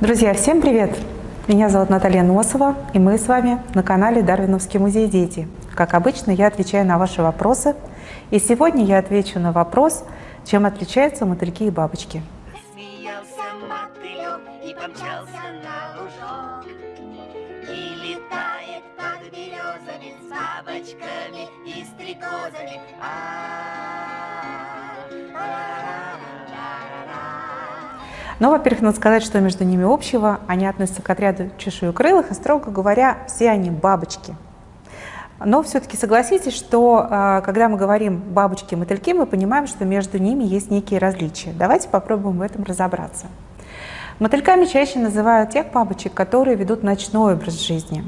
Друзья, всем привет! Меня зовут Наталья Носова, и мы с вами на канале Дарвиновский музей «Дети». Как обычно, я отвечаю на ваши вопросы, и сегодня я отвечу на вопрос, чем отличаются мотыльки и бабочки. И помчался на лужок И летает Но, во-первых, надо сказать, что между ними общего. Они относятся к отряду чешуекрылых, и, строго говоря, все они бабочки. Но все-таки согласитесь, что э, когда мы говорим бабочки и мотыльки, мы понимаем, что между ними есть некие различия. Давайте попробуем в этом разобраться. Мотыльками чаще называют тех бабочек, которые ведут ночной образ жизни.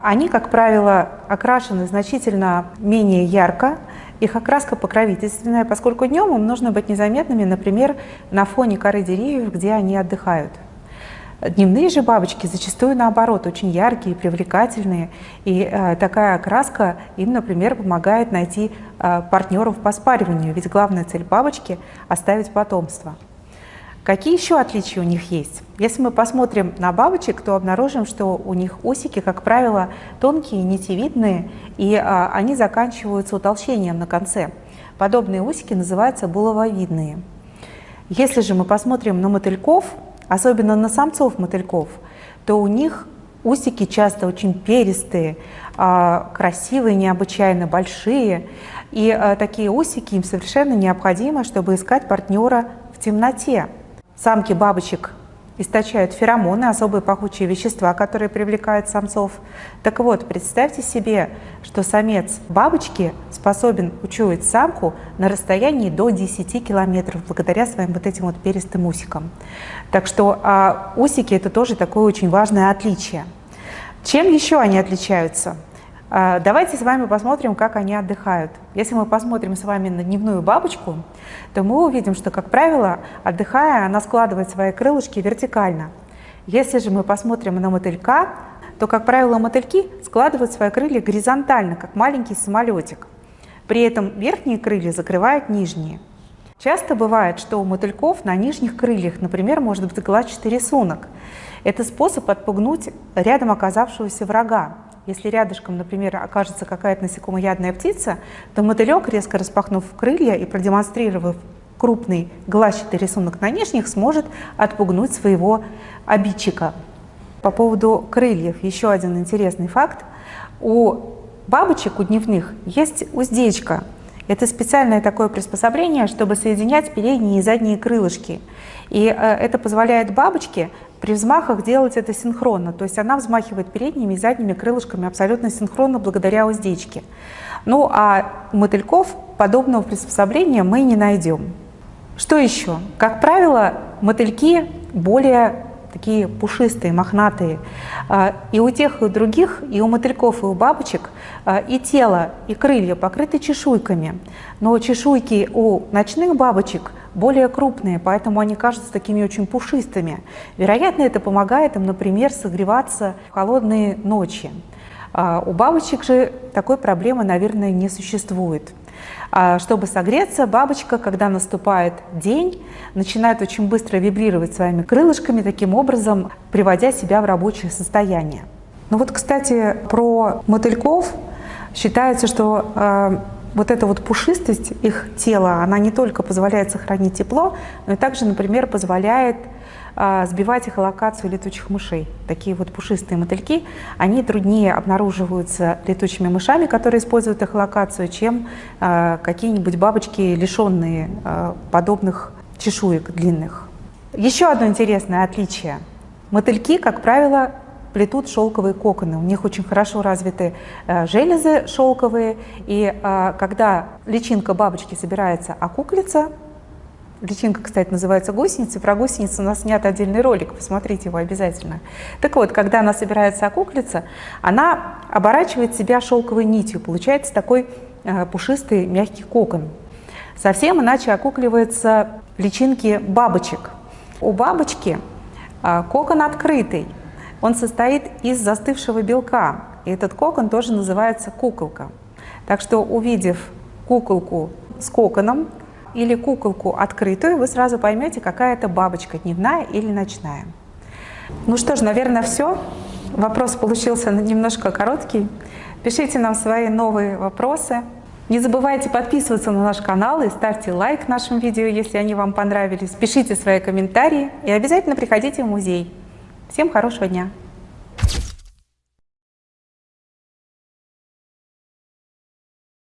Они, как правило, окрашены значительно менее ярко, их окраска покровительственная, поскольку днем им нужно быть незаметными, например, на фоне коры деревьев, где они отдыхают. Дневные же бабочки зачастую наоборот очень яркие, привлекательные, и э, такая окраска им, например, помогает найти э, партнеров по спариванию, ведь главная цель бабочки – оставить потомство. Какие еще отличия у них есть? Если мы посмотрим на бабочек, то обнаружим, что у них усики, как правило, тонкие, нитевидные, и а, они заканчиваются утолщением на конце. Подобные усики называются булавовидные. Если же мы посмотрим на мотыльков, особенно на самцов мотыльков, то у них усики часто очень перистые, а, красивые, необычайно большие. И а, такие усики им совершенно необходимо, чтобы искать партнера в темноте. Самки бабочек источают феромоны, особые пахучие вещества, которые привлекают самцов. Так вот, представьте себе, что самец бабочки способен учуять самку на расстоянии до 10 километров благодаря своим вот этим вот перистым усикам. Так что а усики это тоже такое очень важное отличие. Чем еще они отличаются? А, давайте с вами посмотрим, как они отдыхают. Если мы посмотрим с вами на дневную бабочку, то мы увидим, что, как правило, отдыхая, она складывает свои крылышки вертикально. Если же мы посмотрим на мотылька, то, как правило, мотыльки складывают свои крылья горизонтально, как маленький самолетик. При этом верхние крылья закрывают нижние. Часто бывает, что у мотыльков на нижних крыльях, например, может быть глазчатый рисунок. Это способ отпугнуть рядом оказавшегося врага. Если рядышком, например, окажется какая-то насекомоядная птица, то мотылек, резко распахнув крылья и продемонстрировав крупный глазчатый рисунок на нижних, сможет отпугнуть своего обидчика. По поводу крыльев еще один интересный факт. У бабочек, у дневных, есть уздечка. Это специальное такое приспособление, чтобы соединять передние и задние крылышки. И э, это позволяет бабочке при взмахах делать это синхронно, то есть она взмахивает передними и задними крылышками абсолютно синхронно благодаря уздечке. Ну а у мотыльков подобного приспособления мы не найдем. Что еще? Как правило, мотыльки более такие пушистые, мохнатые. А, и у тех, и у других, и у мотыльков, и у бабочек, а, и тело, и крылья покрыты чешуйками. Но чешуйки у ночных бабочек более крупные, поэтому они кажутся такими очень пушистыми. Вероятно, это помогает им, например, согреваться в холодные ночи. А у бабочек же такой проблемы, наверное, не существует. А чтобы согреться, бабочка, когда наступает день, начинает очень быстро вибрировать своими крылышками, таким образом приводя себя в рабочее состояние. Ну вот, кстати, про мотыльков считается, что э, вот эта вот пушистость их тела, она не только позволяет сохранить тепло, но и также, например, позволяет а, сбивать эхолокацию летучих мышей. Такие вот пушистые мотыльки, они труднее обнаруживаются летучими мышами, которые используют эхолокацию, чем а, какие-нибудь бабочки, лишенные а, подобных чешуек длинных. Еще одно интересное отличие. Мотыльки, как правило, плетут шелковые коконы. У них очень хорошо развиты э, железы шелковые, и э, когда личинка бабочки собирается окуклиться, личинка, кстати, называется гусеница, про гусеницу у нас снят отдельный ролик, посмотрите его обязательно. Так вот, когда она собирается окуклиться, она оборачивает себя шелковой нитью, получается такой э, пушистый мягкий кокон. Совсем иначе окукливаются личинки бабочек. У бабочки кокон открытый, он состоит из застывшего белка, и этот кокон тоже называется куколка. Так что, увидев куколку с коконом или куколку открытую, вы сразу поймете, какая это бабочка, дневная или ночная. Ну что ж, наверное, все. Вопрос получился немножко короткий. Пишите нам свои новые вопросы. Не забывайте подписываться на наш канал и ставьте лайк нашим видео, если они вам понравились. Пишите свои комментарии и обязательно приходите в музей. Всем хорошего дня!